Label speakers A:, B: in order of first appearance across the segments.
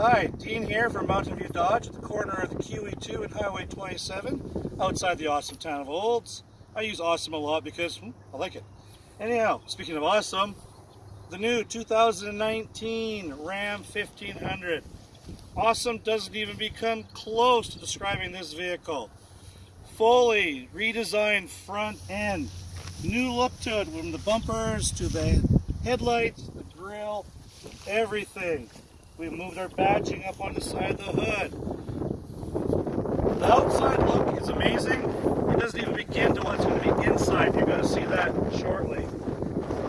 A: Hi, Dean here from Mountain View Dodge at the corner of the QE2 and Highway 27 outside the awesome town of Olds. I use awesome a lot because hmm, I like it. Anyhow, speaking of awesome, the new 2019 Ram 1500. Awesome doesn't even become close to describing this vehicle. Fully redesigned front end. New look to it from the bumpers to the headlights, the grill, everything. We moved our badging up on the side of the hood. The outside look is amazing. It doesn't even begin to what's going to be inside. You're going to see that shortly.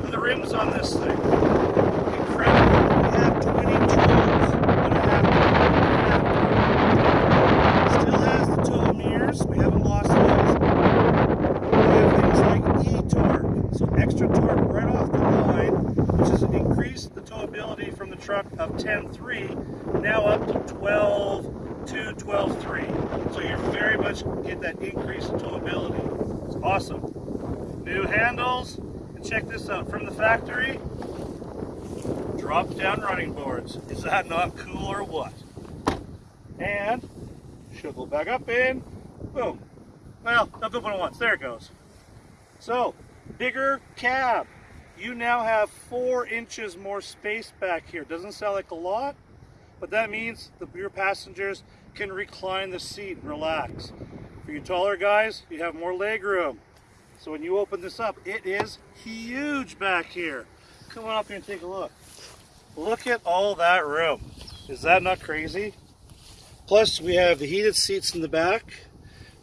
A: The rims on this thing. Incredible. We have 20 tools. Still has the tow mirrors. We haven't lost those. We have things like e-torque. So extra torque right off the line, which has increased the truck of 10.3 now up to 12 to 12.3. So you're very much get that increase in towability. It's awesome. New handles. And check this out. From the factory, drop down running boards. Is that not cool or what? And she'll back up in, boom. Well, I'll not the one once, there it goes. So, bigger cab. You now have four inches more space back here. Doesn't sound like a lot, but that means the your passengers can recline the seat and relax. For you taller guys, you have more leg room. So when you open this up, it is huge back here. Come on up here and take a look. Look at all that room. Is that not crazy? Plus we have the heated seats in the back,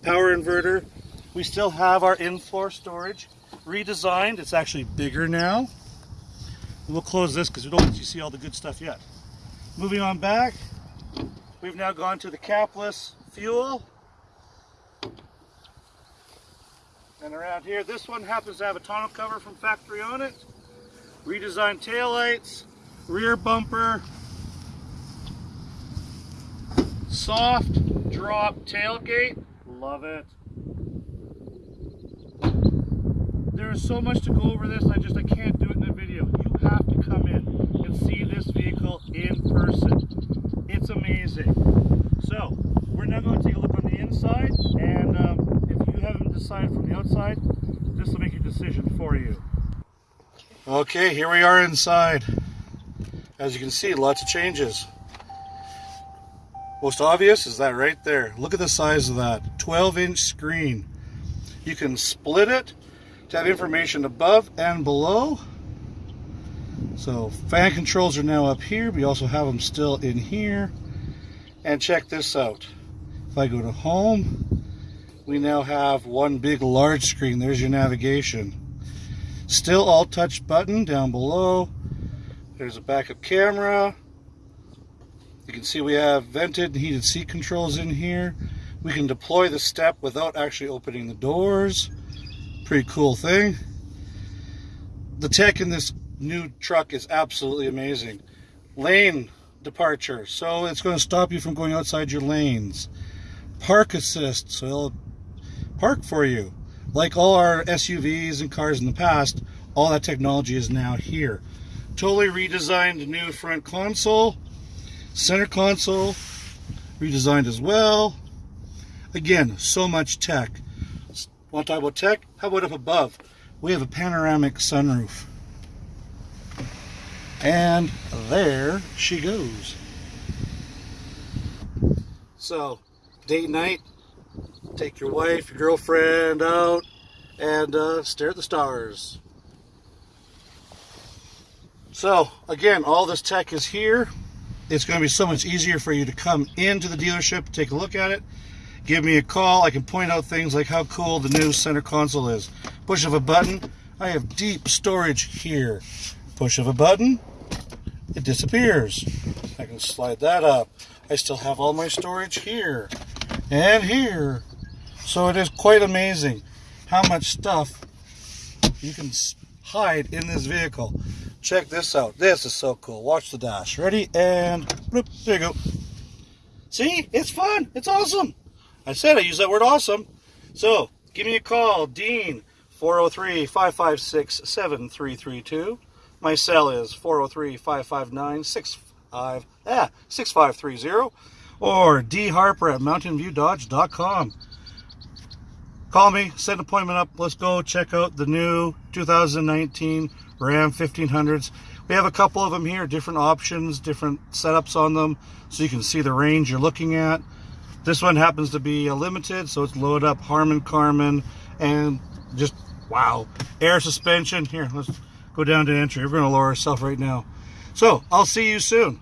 A: power inverter. We still have our in-floor storage redesigned. It's actually bigger now. We'll close this because we don't let you see all the good stuff yet. Moving on back, we've now gone to the capless fuel. And around here, this one happens to have a tonneau cover from factory on it. Redesigned taillights, rear bumper, soft drop tailgate. Love it. There is so much to go over this, I just I can't do it in a video. You have to come in and see this vehicle in person. It's amazing. So, we're now going to take a look on the inside, and um, if you haven't decided from the outside, this will make a decision for you. Okay, here we are inside. As you can see, lots of changes. Most obvious is that right there. Look at the size of that. 12 inch screen. You can split it to have information above and below. So fan controls are now up here. We also have them still in here. And check this out. If I go to home, we now have one big large screen. There's your navigation. Still all touch button down below. There's a backup camera. You can see we have vented and heated seat controls in here. We can deploy the step without actually opening the doors. Pretty cool thing. The tech in this new truck is absolutely amazing. Lane departure, so it's going to stop you from going outside your lanes. Park assist, so it'll park for you. Like all our SUVs and cars in the past, all that technology is now here. Totally redesigned new front console. Center console redesigned as well. Again, so much tech. To talk about tech? How about up above? We have a panoramic sunroof. And there she goes. So, date night, take your wife, your girlfriend out, and uh, stare at the stars. So, again, all this tech is here. It's going to be so much easier for you to come into the dealership, take a look at it, give me a call. I can point out things like how cool the new center console is. Push of a button, I have deep storage here. Push of a button, it disappears. I can slide that up. I still have all my storage here and here. So it is quite amazing how much stuff you can hide in this vehicle. Check this out. This is so cool. Watch the dash. Ready? And bloop, there you go. See? It's fun. It's awesome. I said I use that word awesome. So give me a call, Dean, 403 556 7332. My cell is 403 559 5, ah, 6530 or dharper at mountainviewdodge.com. Call me, set an appointment up. Let's go check out the new 2019 Ram 1500s. We have a couple of them here, different options, different setups on them, so you can see the range you're looking at. This one happens to be a limited, so it's loaded up Harman Kardon and just wow, air suspension. Here, let's go down to entry. We're going to lower ourselves right now. So I'll see you soon.